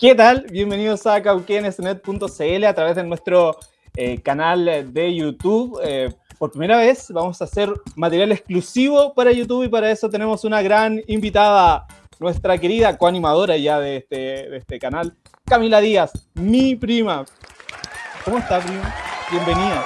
¿Qué tal? Bienvenidos a cauquenesnet.cl a través de nuestro eh, canal de YouTube. Eh, por primera vez vamos a hacer material exclusivo para YouTube y para eso tenemos una gran invitada, nuestra querida coanimadora ya de este, de este canal, Camila Díaz, mi prima. ¿Cómo está, prima? Bienvenida.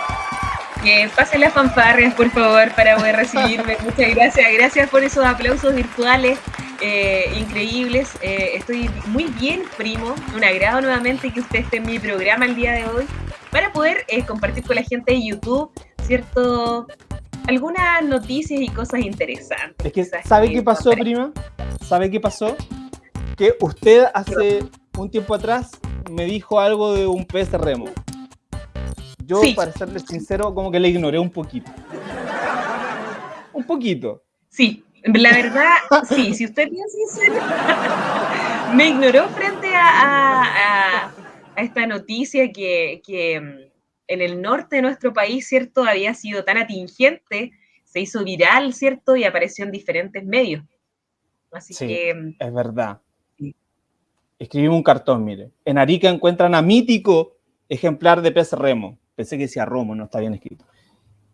Que pasen las fanfarrias, por favor, para poder recibirme. Muchas gracias. Gracias por esos aplausos virtuales eh, increíbles. Eh, estoy muy bien, primo. Un agrado nuevamente que usted esté en mi programa el día de hoy para poder eh, compartir con la gente de YouTube, ¿cierto? Algunas noticias y cosas interesantes. Es que, ¿sabe qué pasó, prima? ¿Sabe qué pasó? Que usted hace un tiempo atrás me dijo algo de un pez remo. Yo, para serle sincero, como que le ignoré un poquito. Un poquito. Sí, la verdad, sí, si usted bien sincero, me ignoró frente a, esta noticia que, mm, en el norte de nuestro país, ¿cierto? Había sido tan atingente, se hizo viral, ¿cierto? Y apareció en diferentes medios. Así sí, que... Mm, es verdad. Escribimos un cartón, mire. En Arica encuentran a mítico ejemplar de pez remo. Pensé que decía Romo, no está bien escrito.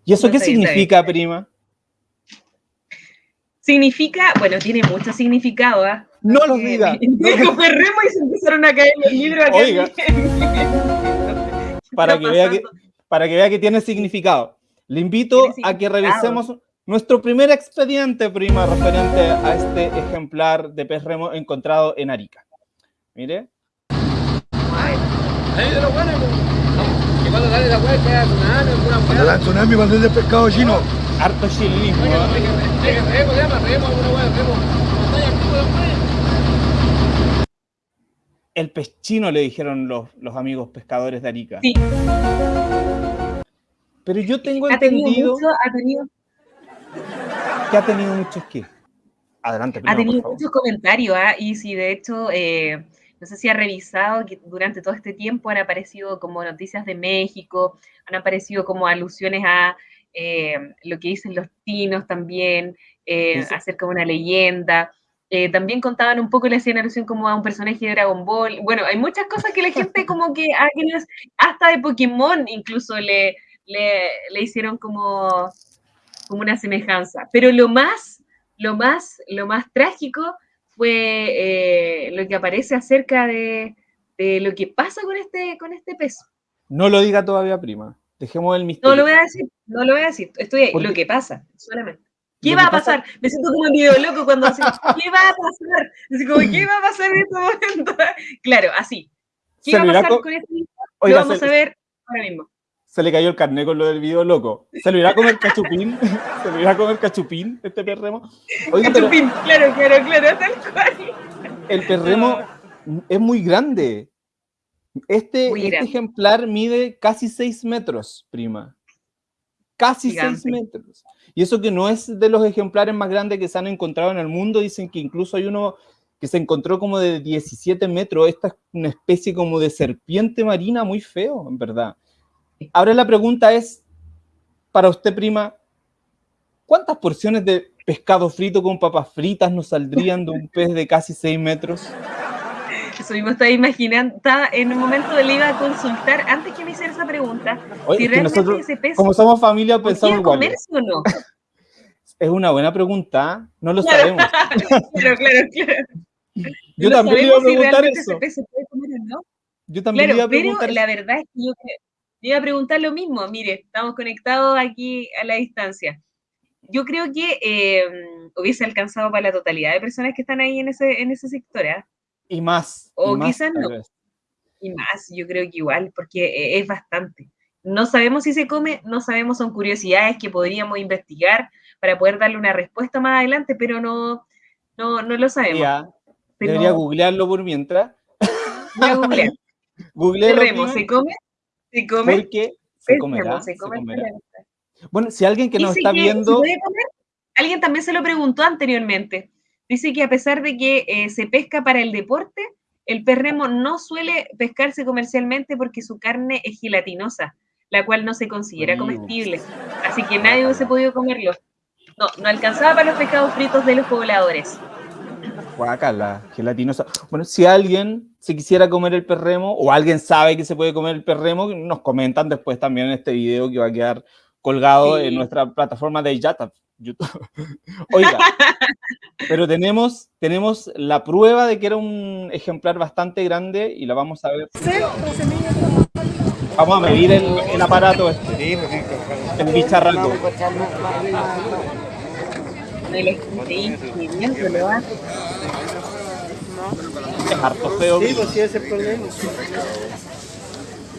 ¿Y eso qué significa, prima? Significa, bueno, tiene mucho significado, ¿ah? No lo diga. Dijo Remo y se empezaron a caer los libros acá. Oiga. para, que vea que, para que vea que tiene significado. Le invito a que revisemos nuestro primer expediente, prima, referente a este ejemplar de pez remo encontrado en Arica. Mire. Ahí de lo bueno, cuando sale la hueá, tsunami, alguna Cuando da tsunami, cuando es de pescado chino. Harto chilenismo. El pez chino le dijeron los, los amigos pescadores de Arica. Sí. Pero yo tengo ¿Ha entendido... Mucho, ha tenido... Que ha tenido muchos qué. Adelante. Prima, ha tenido muchos comentarios, ¿ah? y si de hecho... Eh, no sé si ha revisado que durante todo este tiempo han aparecido como noticias de México, han aparecido como alusiones a eh, lo que dicen los tinos también, eh, acerca de una leyenda. Eh, también contaban un poco, le hacían alusión como a un personaje de Dragon Ball. Bueno, hay muchas cosas que la gente como que, hasta de Pokémon incluso le, le, hicieron como, como una semejanza. Pero lo más, lo más, lo más trágico fue eh, lo que aparece acerca de, lo que pasa con este, con este peso. No lo diga todavía, prima. Dejemos el misterio. No lo voy a decir, no lo voy a decir. Estoy ahí. Lo que pasa, solamente. ¿Qué va a pasar? Me siento como un video loco cuando dice, ¿qué va a pasar? Así como, ¿qué va a pasar en este momento? claro, así. ¿Qué va a pasar con, este video? Lo vamos a ver ahora mismo se le cayó el carnet con lo del video loco. ¿Se lo irá a comer cachupín? ¿Se lo irá a comer cachupín este perremo? cachupín, claro, claro, claro, tal cual. El perremo es muy grande. Este, este ejemplar mide casi 6 metros, prima. Casi 6 metros. Y eso que no es de los ejemplares más grandes que se han encontrado en el mundo. Dicen que incluso hay uno que se encontró como de 17 metros. Esta es una especie como de serpiente marina muy feo, en verdad. Ahora la pregunta es, para usted, prima, ¿cuántas porciones de pescado frito con papas fritas nos saldrían de un pez de casi 6 metros? Eso mismo estaba imaginando, estaba en un momento le iba a consultar, antes que me hiciera esa pregunta, si realmente ese pez... Como somos familia, pensamos igual. comerse o no? Es una buena pregunta, no lo sabemos. claro, claro, claro. Yo también iba a preguntar eso. Yo también le iba a preguntar pero la verdad es que yo iba a preguntar lo mismo. Mire, estamos conectados aquí a la distancia. Yo creo que em, hubiese alcanzado para la totalidad de personas que están ahí en ese, en ese sector. ¿eh? Y más. O quizás no. Y más, yo creo que igual, porque eh, es bastante. No sabemos si se come, no sabemos, son curiosidades que podríamos investigar para poder darle una respuesta más adelante, pero no, no, no lo sabemos. Debería googlearlo por mientras. Voy a googlear. ¿se come? ¿Se come? Porque se comerá, Bueno, si alguien que nos está viendo... alguien también se lo preguntó anteriormente. Dice que a pesar de que eh, se pesca para el deporte, el perremo no suele pescarse comercialmente porque su carne es gelatinosa, la cual no se considera comestible. Así que nadie hubiese podido comerlo. No, no alcanzaba para los pescados fritos de los pobladores. la gelatinosa. Bueno, si alguien se quisiera comer el perremo o alguien sabe que se puede comer el perremo, nos comentan después también en este video que va a quedar colgado en nuestra plataforma de YouTube. Oiga, pero tenemos, tenemos la prueba de que era un ejemplar bastante grande y la vamos a ver. Vamos a medir el, aparato este, el bicharraco. Es harto feo. Sí, pues sí, ese problema.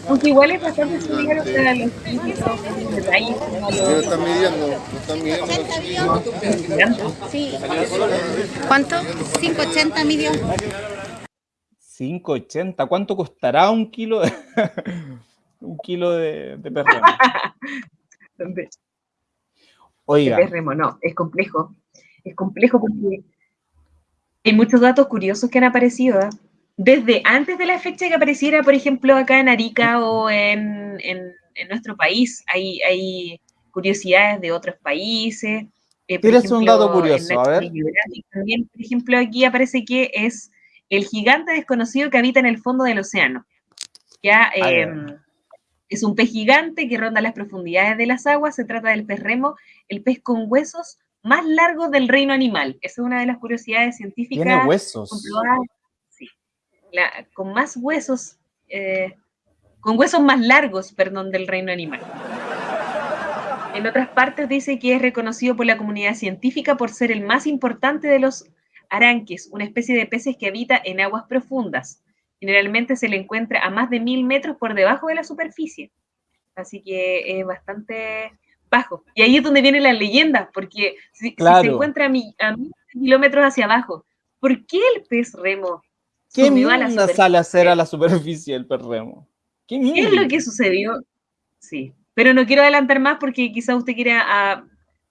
Aunque igual es bastante similar para los detalles. Pero están midiendo, están midiendo. Sí. ¿Cuánto? 580 midió. 580, ¿cuánto costará un kilo de, un kilo de, de perremo? Oiga. De perremo, no, es complejo. Es complejo porque hay muchos datos curiosos que han aparecido. ¿eh? Desde antes de la fecha que apareciera, por ejemplo, acá en Arica o en, en, nuestro país, hay, hay, curiosidades de otros países. Eh, ¿Tienes un dato curioso? A ver. También, por ejemplo, aquí aparece que es el gigante desconocido que habita en el fondo del océano. Ya em, es un pez gigante que ronda las profundidades de las aguas. Se trata del pez remo, el pez con huesos más largos del reino animal. Esa es una de las curiosidades científicas. Tiene huesos. Con más huesos, eh, con huesos más largos, perdón, del reino animal. En otras partes dice que es reconocido por la comunidad científica por ser el más importante de los aranques, una especie de peces que habita en aguas profundas. Generalmente se le encuentra a más de mil metros por debajo de la superficie. Así que es bastante bajo. Y ahí es donde viene la leyenda, porque si, se encuentra a, mil kilómetros hacia abajo, ¿por qué el pez remo ¿Qué mierda sale a hacer a la superficie el pez remo? ¿Qué, es lo que sucedió? Sí, pero no quiero adelantar más porque quizá usted quiera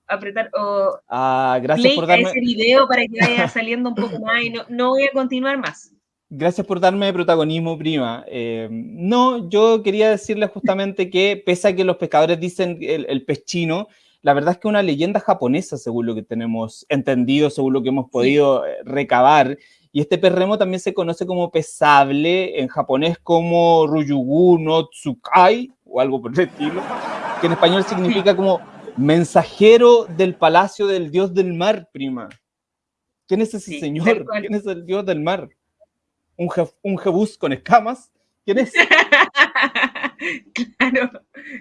apretar o ah, gracias por darme... ese video para que vaya saliendo un poco más y no, no voy a continuar más. Gracias por darme protagonismo, prima. Eh, no, yo quería decirle justamente que, pese a que los pescadores dicen el, el pez chino, la verdad es que una leyenda japonesa, según lo que tenemos entendido, según lo que hemos podido eh, recabar. Y este pez remo también se conoce como pesable, en japonés como Ruyugu no Tsukai, o algo por el estilo, que en español significa como mensajero del palacio del dios del mar, prima. ¿Quién es ese señor? ¿Quién es el dios del mar? un, un jebus con escamas. ¿Quién es? claro.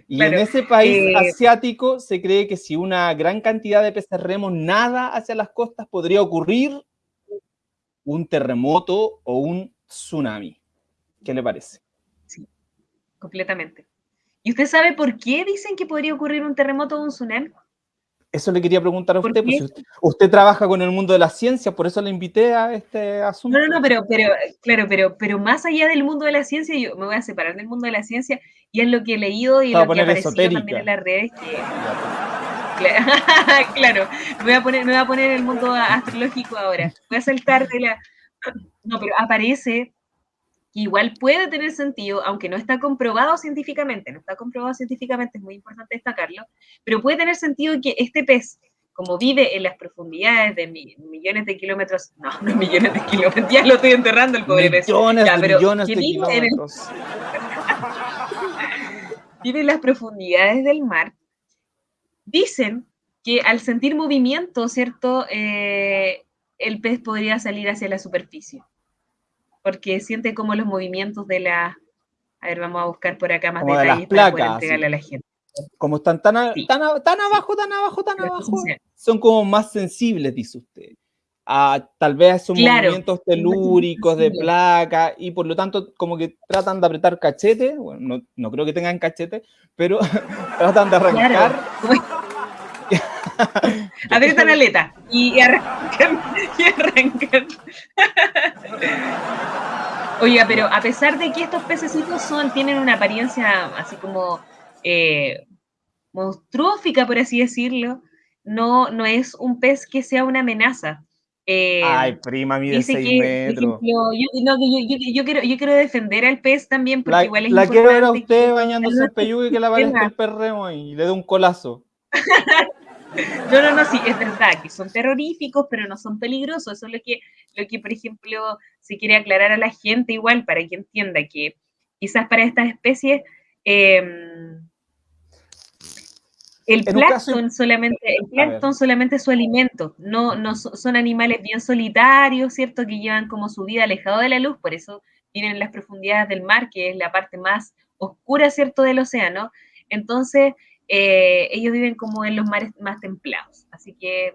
Y en ese país eh, asiático se cree que si una gran cantidad de peces remos nada hacia las costas, podría ocurrir un terremoto o un tsunami. ¿Qué le parece? Sí, completamente. ¿Y usted sabe por qué dicen que podría ocurrir un terremoto o un tsunami? Eso le quería preguntar a usted, pues, usted, trabaja con el mundo de la ciencia, por eso le invité a este asunto. No, no, no, pero, pero, claro, pero, pero más allá del mundo de la ciencia, yo me voy a separar del mundo de la ciencia, y es lo que he leído y lo que aparecido también en las redes, claro, me voy, a poner, me voy a poner el mundo astrológico ahora. Voy a saltar de la... No, pero aparece igual puede tener sentido, aunque no está comprobado científicamente, no está comprobado científicamente, es muy importante destacarlo, pero puede tener sentido que este pez, como vive en las profundidades de millones de kilómetros, no, no millones de kilómetros, ya lo estoy enterrando el pobre pez. Millones de millones de kilómetros. vive en las profundidades del mar. Dicen que al sentir movimiento, ¿cierto? Eh, el pez podría salir hacia la superficie porque siente como los movimientos de la... A ver, vamos a buscar por acá más detalles para poder entregarle a la gente. Como están tan, tan, tan, abajo, tan abajo, tan abajo, son como más sensibles, dice usted. A, tal vez son movimientos telúricos de placa y por lo tanto como que tratan de apretar cachete, bueno, no, no creo que tengan cachete, pero tratan de arrancar. Apretan la aleta y arrancan, y arrancan. Oiga, pero a pesar de que estos pececitos son, tienen una apariencia así como eh, monstruófica, por así decirlo, no, no es un pez que sea una amenaza. Eh, Ay, prima, mide 6 metros. yo, quiero, yo quiero defender al pez también, porque igual es La quiero ver a usted bañándose el peyugue y que la va el perreo y le dé un colazo. No, no, no, sí, es verdad que son terroríficos, pero no son peligrosos. Eso es lo que, lo que, por ejemplo, se quiere aclarar a la gente igual para que entienda que quizás para estas especies em, el plancton solamente, el solamente es su alimento, no, no son animales bien solitarios, ¿cierto? Que llevan como su vida alejado de la luz, por eso viven en las profundidades del mar, que es la parte más oscura, ¿cierto?, del océano. Entonces, eh, ellos viven como en los mares más templados. Así que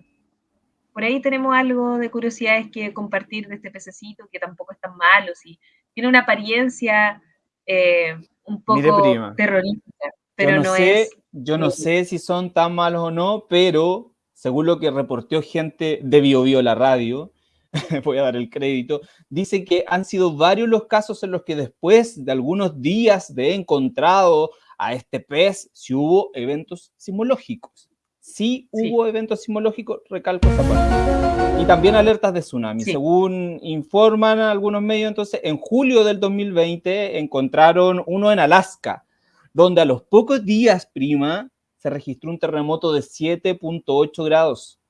por ahí tenemos algo de curiosidades que compartir de este pececito, que tampoco es tan malo, sí. Tiene una apariencia eh, un poco terrorífica, pero no es... Yo no sé si son tan malos o no, pero según lo que reportó gente de BioBio la radio, voy a dar el crédito, dice que han sido varios los casos en los que después de algunos días de encontrado a este pez, si hubo eventos simológicos. Sí hubo eventos simológicos, recalco esa parte. Y también alertas de tsunami. Según informan algunos medios, entonces, en julio del 2020 encontraron uno en Alaska, donde a los pocos días, prima, se registró un terremoto de 7.8 grados.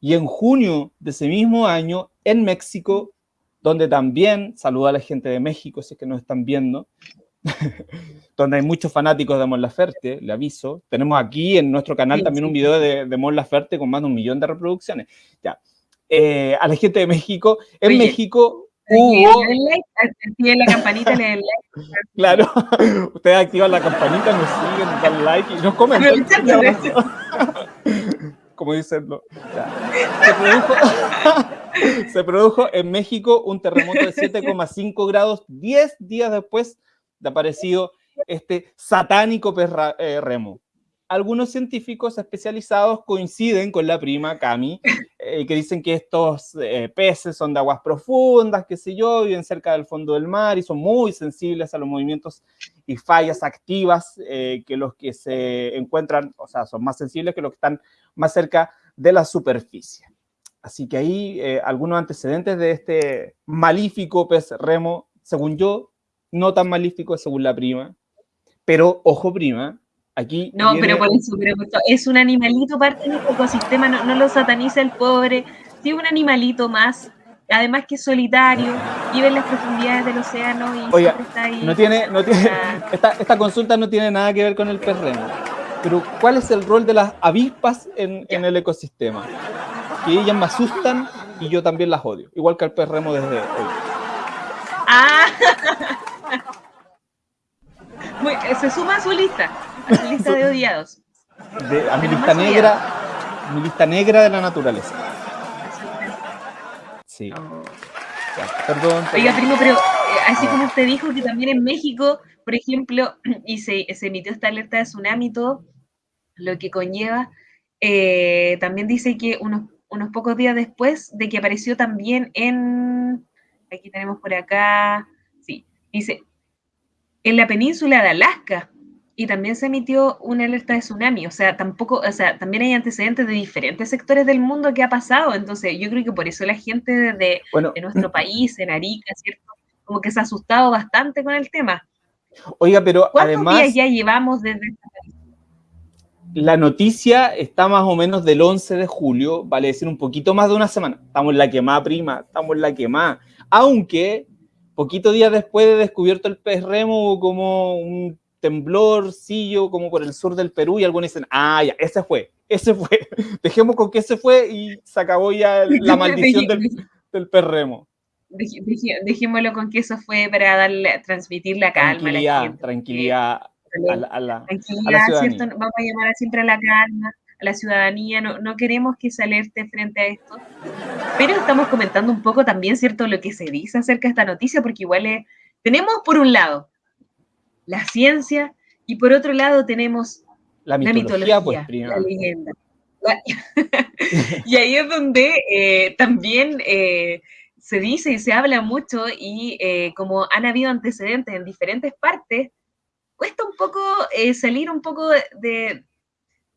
Y en junio de ese mismo año, en México, donde también, saluda a la gente de México, si es que nos están viendo, donde hay muchos fanáticos de Mon Laferte, le aviso. Tenemos aquí en nuestro canal también un video de, de Mon Laferte con más de un millón de reproducciones. Ya. Eh, a la gente de México, en México hubo... Activen la campanita, le den like. Claro, ustedes activan la campanita, nos siguen, nos dan like y nos comentan. Como dicen, Se, produjo, se produjo en México un terremoto de 7,5 grados 10 días después de aparecido este satánico eh, remo. Algunos científicos especializados coinciden con la prima Cami, eh, que dicen que estos eh, peces son de aguas profundas, qué sé yo, viven cerca del fondo del mar y son muy sensibles a los movimientos y fallas activas que los que se encuentran, o sea, son más sensibles que los que están más cerca de la superficie. Así que ahí algunos antecedentes de este malífico pez remo, según yo, no tan malífico según la prima, pero ojo prima, aquí... No, pero por eso, es un animalito parte del ecosistema, no, lo sataniza el pobre, sí un animalito más, además que es solitario, vive en las profundidades del océano y Oiga, está ahí. No tiene, no tiene, esta, esta, consulta no tiene nada que ver con el perreno, pero ¿cuál es el rol de las avispas en, en el ecosistema? Que ellas me asustan y yo también las odio, igual que al perremo desde hoy. Ah, se suma a su lista, a su lista de odiados. a mi lista negra, mi lista negra de la naturaleza. Sí. Oh. perdón, Oiga, primo, pero eh, así como usted dijo que también en México, por ejemplo, y se, emitió esta alerta de tsunami todo, lo que conlleva, eh, también dice que unos, unos pocos días después de que apareció también en, aquí tenemos por acá, dice, en la península de Alaska. Y también se emitió una alerta de tsunami. O sea, tampoco, o sea, también hay antecedentes de diferentes sectores del mundo que ha pasado. Entonces, yo creo que por eso la gente de, nuestro país, en Arica, ¿cierto? Como que se ha asustado bastante con el tema. Oiga, pero ¿Cuántos días ya llevamos desde La noticia está más o menos del 11 de julio, vale decir un poquito más de una semana. Estamos en la quemada prima, estamos en la quemada. Aunque Poquito días después de descubierto el pez remo como un temblorcillo como por el sur del Perú y algunos dicen, ah, ya, ese fue, ese fue. Dejemos con que ese fue y se acabó ya la maldición del, del pez remo. Dejémoslo con que eso fue para darle, transmitir la calma a la gente. Tranquilidad a la, a la, tranquilidad, ¿cierto? Vamos a llamar siempre a la calma a la ciudadanía, no, no queremos que se alerte frente a esto, pero estamos comentando un poco también, ¿cierto?, lo que se dice acerca de esta noticia, porque igual tenemos por un lado la ciencia y por otro lado tenemos la mitología, pues, la leyenda. y ahí es donde eh, también eh, se dice y se habla mucho y eh, como han habido antecedentes en diferentes partes, cuesta un poco salir un poco de,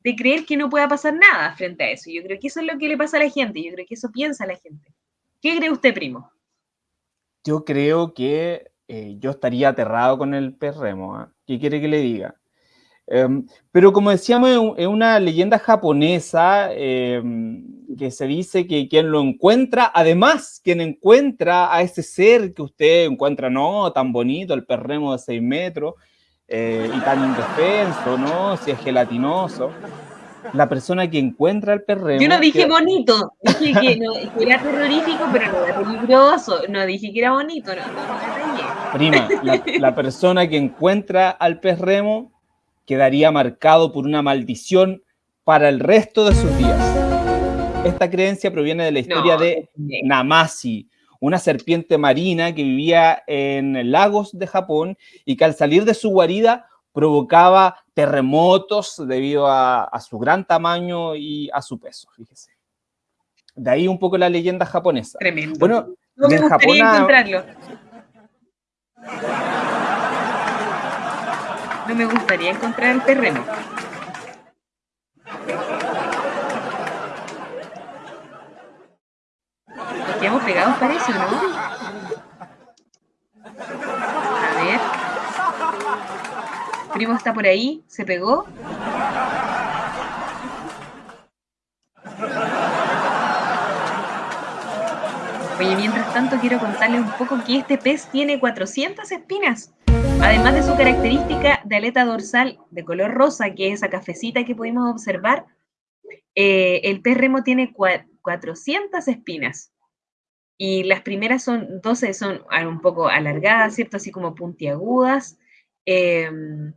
de creer que no pueda pasar nada frente a eso. Yo creo que eso es lo que le pasa a la gente, yo creo que eso piensa la gente. ¿Qué cree usted, primo? Yo creo que eh, yo estaría aterrado con el perremo. ¿ah? ¿Qué quiere que le diga? Em, pero como decíamos, es una leyenda japonesa em, que se dice que quien lo encuentra, además, quien encuentra a ese ser que usted encuentra, no, tan bonito, el perremo de 6 metros, eh, y tan indefenso, ¿no? Si es gelatinoso. La persona que encuentra el perremo... Yo no dije bonito, dije que, era terrorífico, pero no era peligroso. No dije que era bonito, no, no, Prima, la, la persona que encuentra al perremo quedaría marcado por una maldición para el resto de sus días. Esta creencia proviene de la historia de Namasi, una serpiente marina que vivía en lagos de Japón y que al salir de su guarida provocaba terremotos debido a, su gran tamaño y a su peso, fíjese. De ahí un poco la leyenda japonesa. Tremendo. Bueno, no me gustaría encontrarlo. No me gustaría encontrar el terreno. Quedamos pegados para eso, ¿no? A ver. primo está por ahí, se pegó. Oye, mientras tanto quiero contarles un poco que este pez tiene 400 espinas. Además de su característica de aleta dorsal de color rosa, que es esa cafecita que pudimos observar, eh, el pez remo tiene 400 espinas. Y las primeras son 12, son un poco alargadas, ¿cierto? Así como puntiagudas. Em,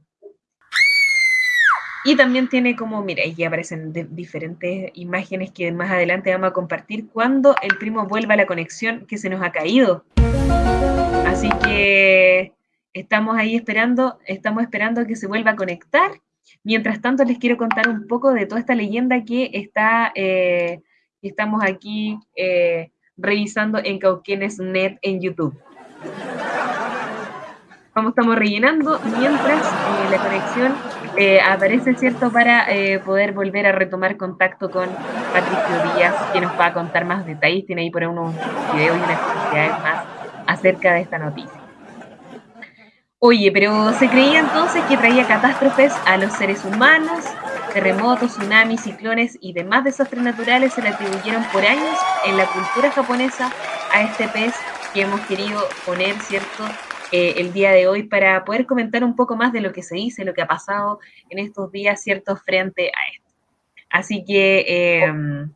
y también tiene como, mira, aquí aparecen diferentes imágenes que más adelante vamos a compartir cuando el primo vuelva a la conexión que se nos ha caído. Así que Estamos ahí esperando, estamos esperando que se vuelva a conectar. Mientras tanto, les quiero contar un poco de toda esta leyenda que está, eh, estamos aquí eh, revisando en Cauquenes.net en YouTube. Como estamos rellenando, mientras eh, la conexión aparece, ¿cierto?, para poder volver a retomar contacto con Patricio Díaz, que nos va a contar más detalles. Tiene ahí por unos videos y unas curiosidades más acerca de esta noticia. Oye, pero se creía entonces que traía catástrofes a los seres humanos, terremotos, tsunamis, ciclones y demás desastres naturales se le atribuyeron por años en la cultura japonesa a este pez que hemos querido poner, ¿cierto?, eh, el día de hoy para poder comentar un poco más de lo que se dice, lo que ha pasado en estos días, ¿cierto?, frente a esto. Así que... Em,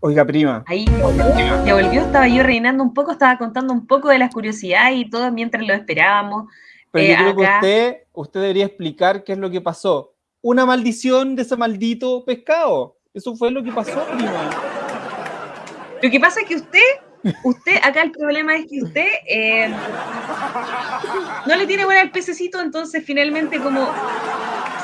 Oiga, prima. Ahí ya volvió, estaba yo reinando un poco, estaba contando un poco de las curiosidades y todo mientras lo esperábamos. Pero yo eh, creo que usted, usted debería explicar qué es lo que pasó. Una maldición de ese maldito pescado. Eso fue lo que pasó, prima. Lo que pasa es que usted, usted, acá el problema es que usted eh, no le tiene buena al pececito, entonces finalmente como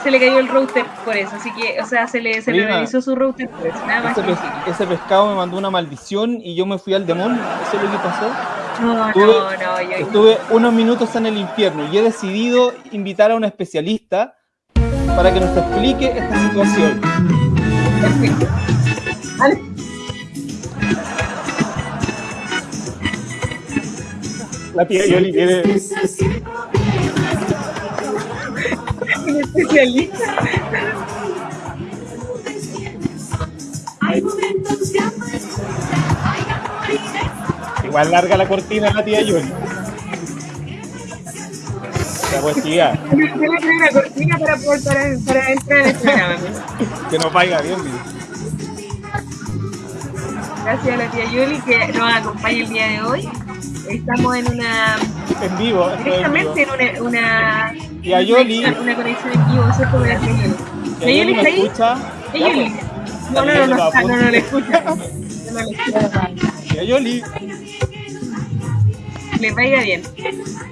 se le cayó el router por eso, así que, o sea, se le, se le realizó su router por eso, nada más. Ese, ese, pescado me mandó una maldición y yo me fui al demonio, eso es lo que pasó. No, estuve, no, no. Yo... Estuve unos minutos en el infierno y he decidido invitar a un especialista para que nos explique esta situación. La tía Yoli quiere... Un especialista. Hay momentos Igual larga la cortina la tía Yuri. La poesía. Una cortina para, poder, para, para entrar en el programa. que nos vaya bien, Gracias a la tía Yuli que nos acompaña el día de hoy. Estamos en una. En vivo. Directamente en, una, una. Tía Yoli. Una, conexión en vivo, eso es como la tía Yoli. ¿Tía Yoli está ahí? Escucha? Tía Yoli. No, no, no, no, no, no, no le escucha. No, no le escucha. Tía Yoli le vaya bien.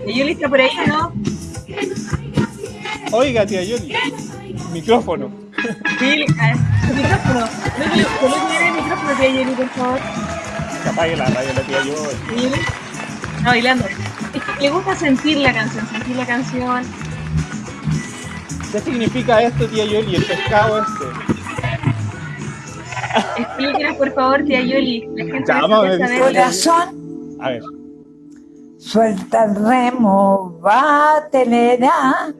¿Y Yoli está por ahí no? Oiga, tía Yoli. Micrófono. Sí, su micrófono. No el micrófono, tía Yoli, por favor. Apague la radio, la tía Yoli. Está bailando. Le gusta sentir la canción, sentir la canción. ¿Qué significa esto, tía Yoli, el pescado este? Explíquenos, por favor, tía Yoli. La gente saber. Corazón. A ver. Suelta el remo, va, telera.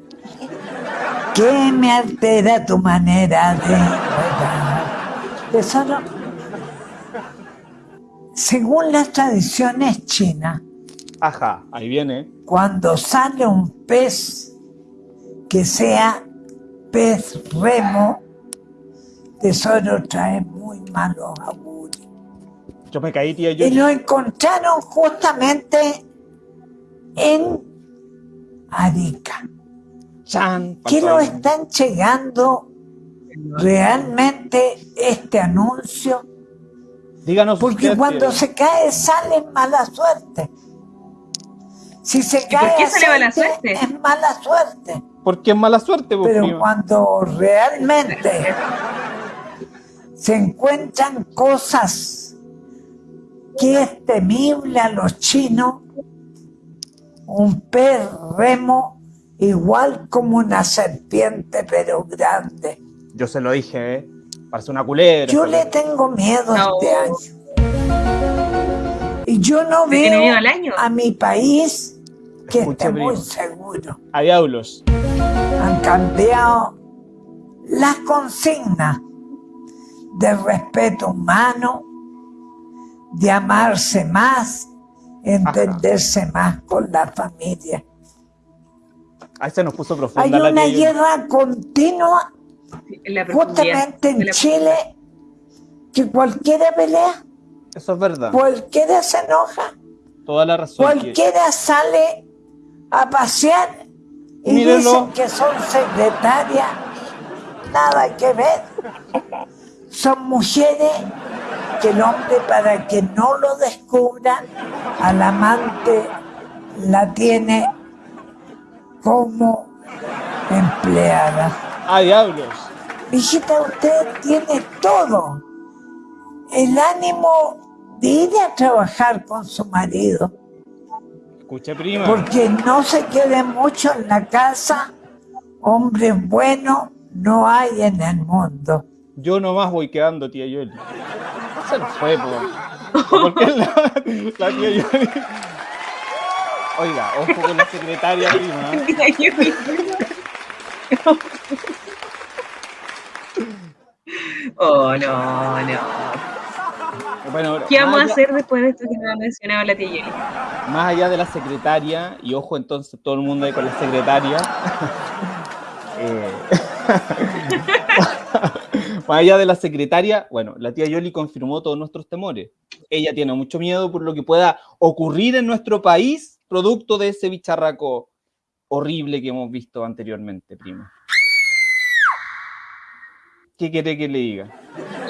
¿Qué me altera tu manera de Tesoro, según las tradiciones chinas, Ajá, ahí viene. Cuando sale un pez que sea pez remo, tesoro trae muy malos augurios. Yo me caí, tía. Yo... Y lo encontraron justamente en Arica. Chan, ¿Qué lo están llegando realmente este anuncio? Díganos Porque cuando se cae sale mala suerte. Si se cae ¿Por qué sale mala suerte? Es mala suerte. Porque es mala suerte, Pero cuando realmente se encuentran cosas que es temible a los chinos, un pez remo igual como una serpiente, pero grande. Yo se lo dije, ¿eh? Parece una culera. Yo le tengo miedo este año. Y yo no veo a mi país que esté muy seguro. A diablos. Han cambiado las consignas de respeto humano, de amarse más, entenderse más con la familia. Ahí se nos puso profunda. Hay una guerra continua, justamente en Chile, que cualquiera pelea. Eso es verdad. Cualquiera se enoja. Toda la razón. Cualquiera sale a pasear y dicen que son secretarias. Nada que ver. Son mujeres que el hombre, para que no lo descubran, al amante la tiene como empleada. ¡Ah, diablos! Hijita, usted tiene todo. El ánimo de ir a trabajar con su marido. Escuche, prima. Porque no se quede mucho en la casa. Hombres buenos no hay en el mundo. Yo nomás voy quedando, tía Yoli. Se nos fue, ¿Por qué la, la tía Yoli? Oiga, ojo con la secretaria, prima. oh, no, no. ¿Qué vamos a hacer después de esto que nos ha mencionado la tía Más allá de la secretaria, y ojo entonces todo el mundo ahí con la secretaria. Eh, más allá de la secretaria, bueno, la tía Yoli confirmó todos nuestros temores. Ella tiene mucho miedo por lo que pueda ocurrir en nuestro país producto de ese bicharraco horrible que hemos visto anteriormente, prima. ¿Qué quiere que le diga?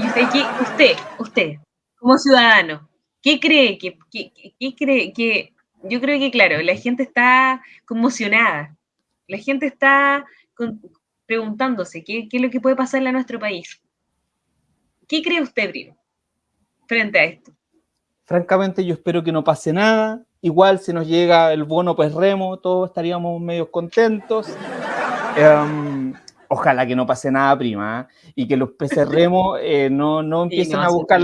Y usted, usted, usted, como ciudadano, ¿qué cree que, cree que, yo creo que claro, la gente está conmocionada, la gente está preguntándose ¿qué, es lo que puede pasar en nuestro país. ¿Qué cree usted, Brino, frente a esto? Francamente, yo espero que no pase nada. Igual si nos llega el bono pues remo, todos estaríamos medio contentos. Em, ojalá que no pase nada, prima, ¿eh? y que los peces remo eh, no, no, empiecen a buscar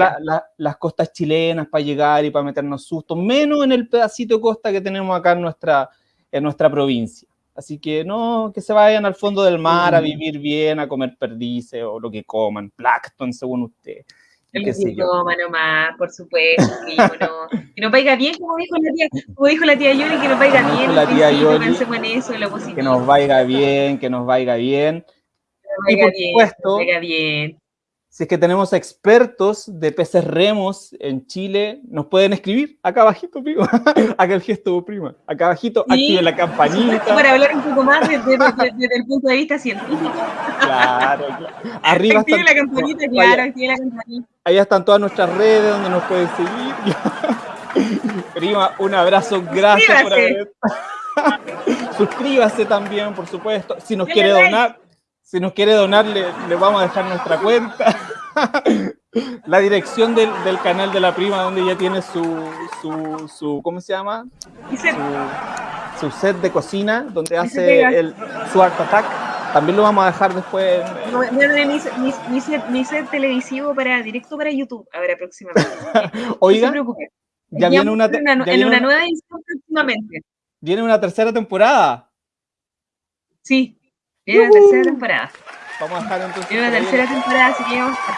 las costas chilenas para llegar y para meternos susto, menos en el pedacito de costa que tenemos acá en nuestra, en nuestra provincia. Así que no, que se vayan al fondo del mar a vivir bien, a comer perdices o lo que coman, plancton según usted. El idioma nomás, por supuesto, que, no, que nos vaya bien, como dijo la tía, como dijo la tía Yoli, que nos vaya bien. La tía Yoli, que nos vaya bien, que nos vaya bien y por supuesto, si es que tenemos expertos de peces remos en Chile, nos pueden escribir acá abajito, prima. acá el gesto, prima. Acá abajito, activen la campanita. Para hablar un poco más desde, el punto de vista científico. Claro, claro. Arriba activen la campanita, claro, activen la campanita. Ahí están todas nuestras redes donde nos pueden seguir. prima, un abrazo, gracias por haber... Suscríbase también, por supuesto. Si nos quiere donar si nos quiere donar, le, vamos a dejar nuestra cuenta. la dirección del, canal de la prima, donde ella tiene su, su, ¿cómo se llama? Su, set de cocina, donde hace el, su Art Attack. También lo vamos a dejar después. mi, set, televisivo para directo para YouTube, a ver, próximamente. Oiga, ya viene una, en una nueva edición próximamente. Viene una tercera temporada. Sí, Viene la tercera temporada. Vamos a estar entonces. Viene la tercera temporada, así que vamos a estar.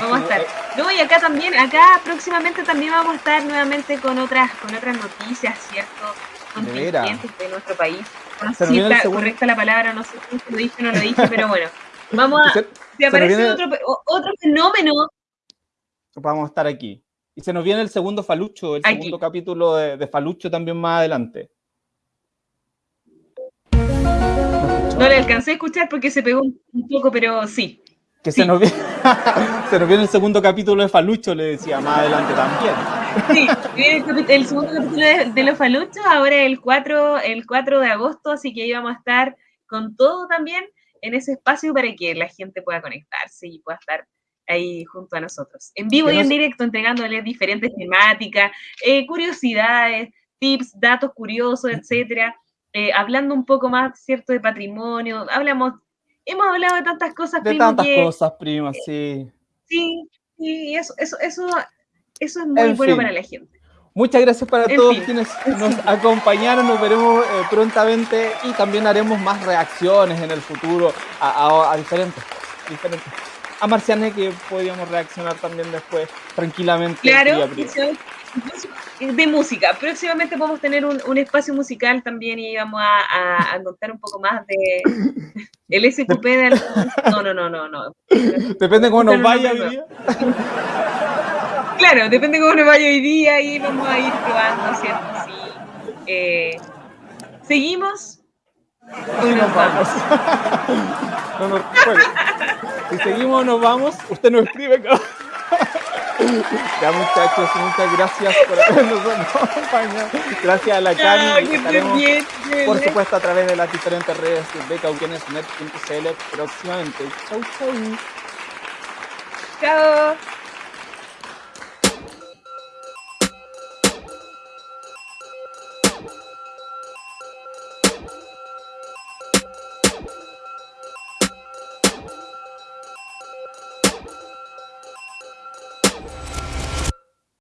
Vamos a estar. No, y acá también, acá próximamente también vamos a estar nuevamente con otras, con otras noticias, ¿cierto? Contingentes de, nuestro país. No sé si está correcta la palabra, no sé si lo dije o no lo dije, pero bueno. Vamos a. Si aparece otro, otro fenómeno. Vamos a estar aquí. Y se nos viene el segundo Falucho, el segundo capítulo de, de, Falucho también más adelante. No le alcancé a escuchar porque se pegó un poco, pero sí. Que Se, nos viene, se nos viene el segundo capítulo de Falucho, le decía más adelante también. Sí, el, segundo capítulo de, los Faluchos, ahora el 4, el 4 de agosto, así que ahí vamos a estar con todo también en ese espacio para que la gente pueda conectarse y pueda estar ahí junto a nosotros. En vivo y en directo, entregándoles diferentes temáticas, eh, curiosidades, tips, datos curiosos, etcétera. Eh, hablando un poco más, ¿cierto?, de patrimonio. Hablamos, hemos hablado de tantas cosas, De tantas cosas, prima, sí. Sí, sí, eso, eso, eso, eso es muy bueno para la gente. Muchas gracias para todos quienes nos acompañaron. Nos veremos eh, prontamente y también haremos más reacciones en el futuro a, a, diferentes, diferentes. A Marciane que podríamos reaccionar también después tranquilamente. Claro, de música. Próximamente podemos tener un, un, espacio musical también y vamos a, a, contar un poco más de el SQP del... No, no, no, no, no. Depende cómo nos vaya Claro, depende cómo nos vaya hoy día y vamos a ir probando, ¿cierto? Sí. Eh, ¿Seguimos? ¿O nos vamos? no, no, bueno, si seguimos nos vamos, usted nos escribe. Ya muchachos, muchas gracias por habernos acompañado. Gracias a la Cami. por supuesto, a través de las diferentes redes de becauquienesnet.cl próximamente. Chau, chau. Chao.